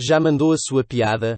Já mandou a sua piada?